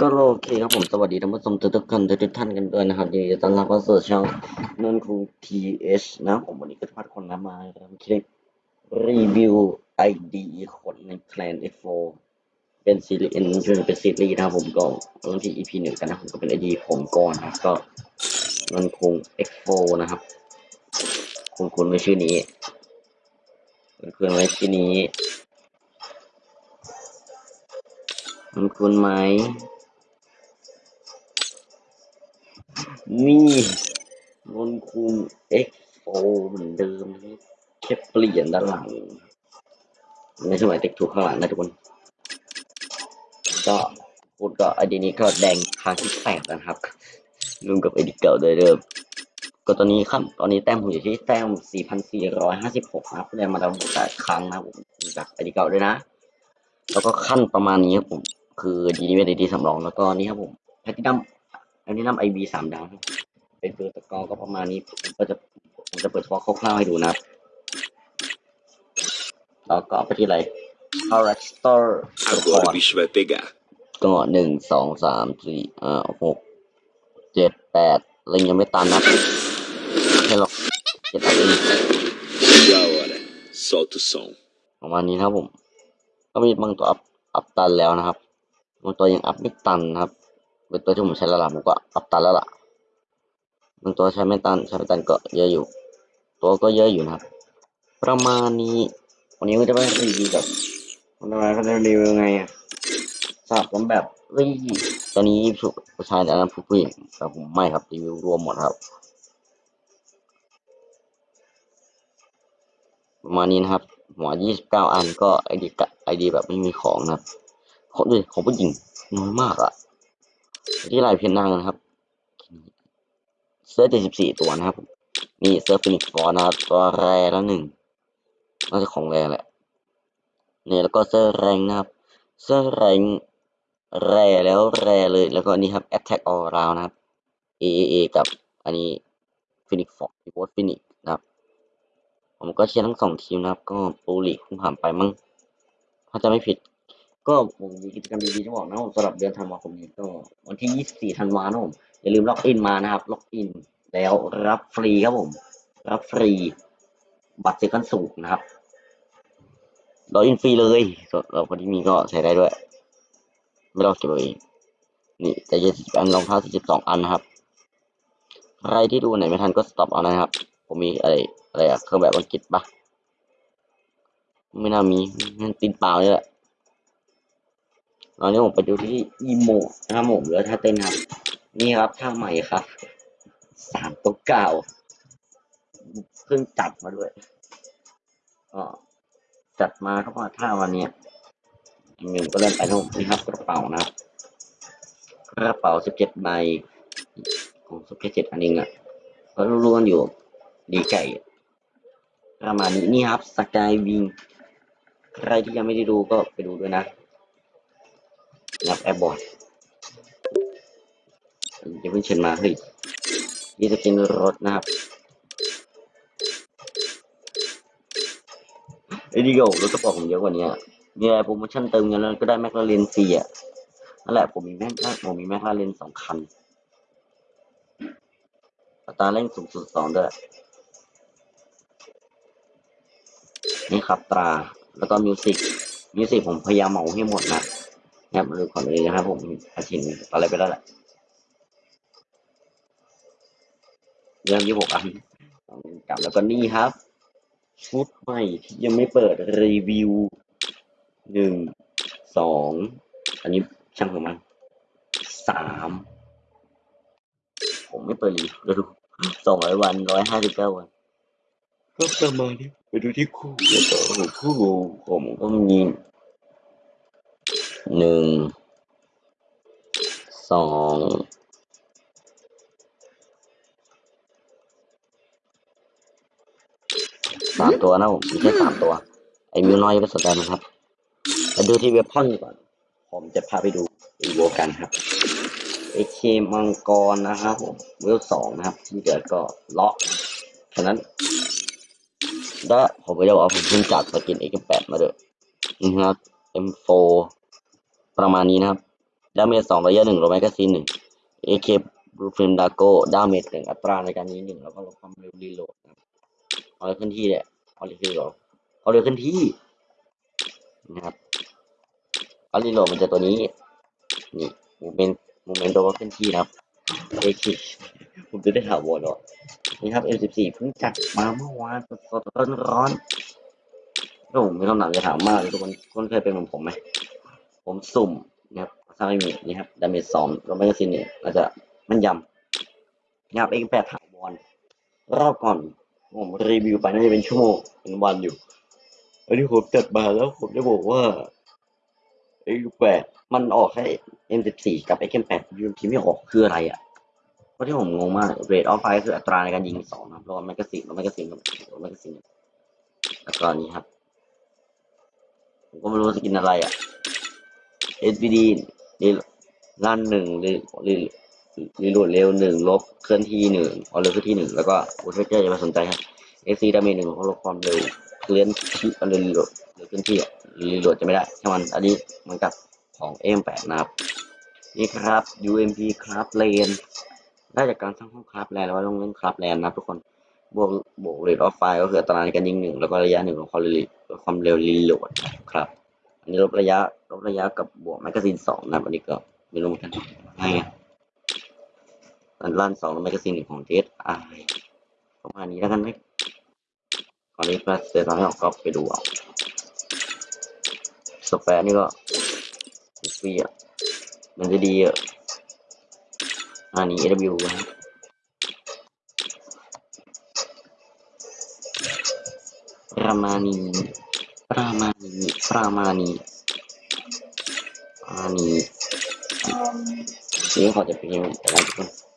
ก็โอเคครับผมสวัสดีท่านผู้ชมทุกๆคนทุกๆท่านกันด้วยนะครับยินดีต้อนรับเข้าสู่ช่องนนคูทีเอชนะผมวันนี้ก็จะพาคนนะมาทำคลิปรีวิวไอดีคนใน Plan F4 เป็นซีรีส์เป็นซีรีส์นะครับผมก็เริ่มที่ EP หนึ่งกันนะผมก็เป็นไอดีผมก่อนนะก็นนคง X4 นะครับคุณคุณไว้ชื่อนี้คุณคุณไว้ชื่อนี้คุณคุณไหม นี่นนคุง X4 เหมือนเดิมแค่เปลี่ยนด้านหลัง ในสมัยเด็กถูกข้างหลังนะทุกคน ก็พูดก็ไอดีนี้ก็แดงครั้งที่แปดนะครับรวมกับไอดีเก่าโดยเดิมก็ตอนนี้ครับตอนนี้แต้มผมอยู่ที่แต้ม 4,456นะครับได้มาแล้วแปดครั้งนะผมจากไอดีเก่าด้วยนะ แล้วก็ขั้นประมาณนี้ครับผม คือดีนี้เป็นดีสำรองแล้วก็นี่ครับผมแพทตินัม แพทินัมไอวีสามดาวครับเป็นตัวตะกอก็ประมาณนี้ผมก็จะผมจะเปิดเฉพาะคร่าวๆให้ดูนะครับแล้วก็ไปที่อะไร c a r a c t e r Agora o bicho vai pegar. ก็หนึ่งสองสามสี่ห้าหกเจ็ดแปดอะไรยังไม่ตันนะแค่หรอกเจ็ดตันเอง Da hora. Solta o som. ประมาณนี้นะครับผม ก็มีบางตัวอัพอัพตันแล้วนะครับบางตัวยังอัพไม่ตันนะครับ เป็นตัวที่ผมใช้และล่ะผมก็อัพตันแล้วล่ะบางตัวใช้ไม่ตันใช้ไม่ตันก็เยอะอยู่ ตัวก็เยอะอยู่นะครับ ประมาณนี้ วันนี้ก็จะไปรีวิวแบบวันนี้ก็จะรีวิวไงอะสับกันแบบเฮ้ยตอนนี้ผู้ชายแต่นั้นผู้หญิงแต่ผมไม่ครับรีวิวรวมหมดครับประมาณนี้นะครับหัวยี่สิบเก้าอันก็ไอดีไอดีแบบไม่มีของนะครับของด้วยของผู้หญิงน้อยมากอะ ที่ลายเพียนนางนะครับเสื้อเจ็ดสิบสี่ตัวนะครับมนี่เสื้อฟินิกฟอร์นะครับตัวแรแล้วหนึ่งน่าจะของแรแหละเนี่ยแล้วก็เสื้อแรงนะครับเสื้อแรงแรแล้วแรเลยแล้วก็นนี้ครับ Attack All Round นะครับ AAA กับอันนี้ฟินิกฟอร์พิโพสฟินิกนะครับ ผมก็เชียร์ทั้งสองทีมนะครับ ก็โปรลีกคงผ่านไปมั้งถ้าจะไม่ผิด ก็ผมมีกิจกรรมดีๆจะบอกนะผมสำหรับเดือนธันวาคมนี้ก็วันที่ 24 ธันวาคมอย่าลืมล็อกอินมานะครับ ล็อกอินแล้วรับฟรีครับผม รับฟรีบัตรเซกันสูงนะครับล็อกอินฟรีเลยส่วนเราคนที่มีก็ใช้ได้ด้วย ไม่ต้องเก็บไว้เองนี่แต่ยี่สิบอันรองเท้าสี่สิบสองอันนะครับ ใครที่ดูไหนไม่ทันก็สต็อปเอานะครับ ผมมีอะไรอะไรอะเครื่องแบบอังกฤษปะไม่น่ามีมันตีนเปล่าเลยแหละ ตอนนี้ผมไปดูที่อีโมนะครับผมเหลือท่าเต้นครับ นี่ครับท่าใหม่ครับ สามตัวเก่าเพิ่งจัดมาด้วยก็จัดมาก็ว่าท่าวันนี้ยเงินก็เริ่มไปทั้งหมดนี่ครับกระเป๋านะกระเป๋าสิบเจ็ดใบของสิบเจ็ดอันเองอะก็รู้ๆกันอยู่ดีไก่ประมาณนี้นี่ครับสกายวิงใครที่ยังไม่ได้ดูก็ไปดูด้วยนะ รับแอร์บอร์ดอย่าเพิ่งเชิญมาเฮ้ยนี่จะเป็นรถนะครับไอ้ดีโก้รถกระป๋องผมเยอะกว่านี้มีอะไรโปรโมชั่นเติมเงินแล้วก็ได้แมคลาเรนฟรีอะนั่นแหละผมมีแมคผมมีแมคลาเรนสองคันอัตราเร่งสูงสุดสองด้วยนี่ครับตรา แล้วก็มิวสิกมิวสิกผมพยายามเหมาให้หมดนะ นะครับดูก่อนเลยนะครับผมอาชินอะไรไปแล้วแหละเรื่องยี่หกอันกลับแล้วก็นี่ครับชุดใหม่ที่ยังไม่เปิดรีวิวหนึ่งสองอันนี้ช่างของมันสามผมไม่เปิดรีวิวแล้วดูสองร้อยวันร้อยห้าสิบเก้าวันก็ประมาณนี้ไปดูที่คู่แล้วก็คู่ผมก็มี หนึ่งสองสามตัวนะผมมีแค่สามตัว ไอ้มิวน้อยไม่สนใจมันครับไปดูที่เว็บพ่อนก่อน ผมจะพาไปดูอีโวกันครับเอเคมังกรนะครับผมเวลสองนะครับ ที่เหลือก็เลาะฉะนั้นแล้วผมก็จะบอาผมเพิ่งจัดสกิน X8 มาด้วยนะครับ M4 ประมาณนี้นะครับดาเมจสองระยะหนึ่งโรแมกซีนหนึ่งเอเคบลูฟินดาโกดาเมจหนึ่งอัตราในการยิงหนึ่งแล้วก็ลดความเร็วรีโหลดนะครับเอาเลยขึ้นที่เนี่ยเอาเลยขึ้นที่เอาเลยขึ้นที่นะครับเอารีโหลดมันจะตัวนี้นี่มูเมนต์มูเมนต์ตัวก็ขึ้นที่นะครับเอเคผมจะได้ถาวอลหรอนี่ครับ M14 เพิ่งจัดมาเมื่อวานสดๆร้อนๆโอ้ผมมีคำถามจะถามมากเลยทุกคนคนเคยเป็นเหมือนผมไหม ผมสุ่มนะครับถ้างไม่มีนี่ครับดาเมจสองแล้วไม่ก็ซินเนี่ยอาจจะมันยำนะครับเองแปดถาวรรอบก่อนผมรีวิวไปน่าจะเป็นชั่วโมงเป็นวันอยู่อันนี้ผมจัดมาแล้วผมจะบอกว่าไอ้แปดมันออกแค่ M14 กับไอ้ M8 ยูมทีไม่ออกคืออะไรอะเพราะที่ผมงงมากเรทออฟไฟคืออัตราในการยิงสองนะครับรวมแมกกาซีนรวมแมกกาซีนรวมแมกกาซีนแล้วก็นี้ครับผมก็ไม่รู้จะกินอะไรอะ SBD รีลั่นหนึ่งรีรีรีโหลดเร็วหนึ่งลบเคลื่อนที่หนึ่งเอาเร็วเคลื่อนที่หนึ่งแล้วก็อุทเจอร์จะมาสนใจครับ AC ดาเมจหนึ่งเขาลดความเร็วเคลื่อนที่เอาเร็วรีโหลดเร็วเคลื่อนที่อะรีโหลดจะไม่ได้ใช่มันอันนี้มือนกับของ M8 นะครับ นี่ครับ UMP ครับเลนได้จากการสร้างห้องคราฟแลนแล้วต้องเล่นคราฟแลนนะทุกคนบวกบวกเรทออฟไฟก็คืออัตราในการยิงหนึ่งแล้วก็ระยะหนึ่งของความเร็วความเร็วรีโหลดครับ นี้ลดระยะลดระยะกับบวกแมกกาซีนสองนะครันนี้ก็ไม่รู้เหมือนกันง่ายไงอันลั่นสองแมกกาซีนหนึ่งของเจสไอประมาณนี้แล้วกันไหมก่อนนี้พลัสเซตอนนี้ออกก็ไปดูเอาสแปรนี่ก็ฟรีอะมันจะดีอะอันนี้ AW นะประมาณนี้ รามานีรามานี้ประมาณนี้นี่ขอจะเป็นยังไงแต่ละทุกคน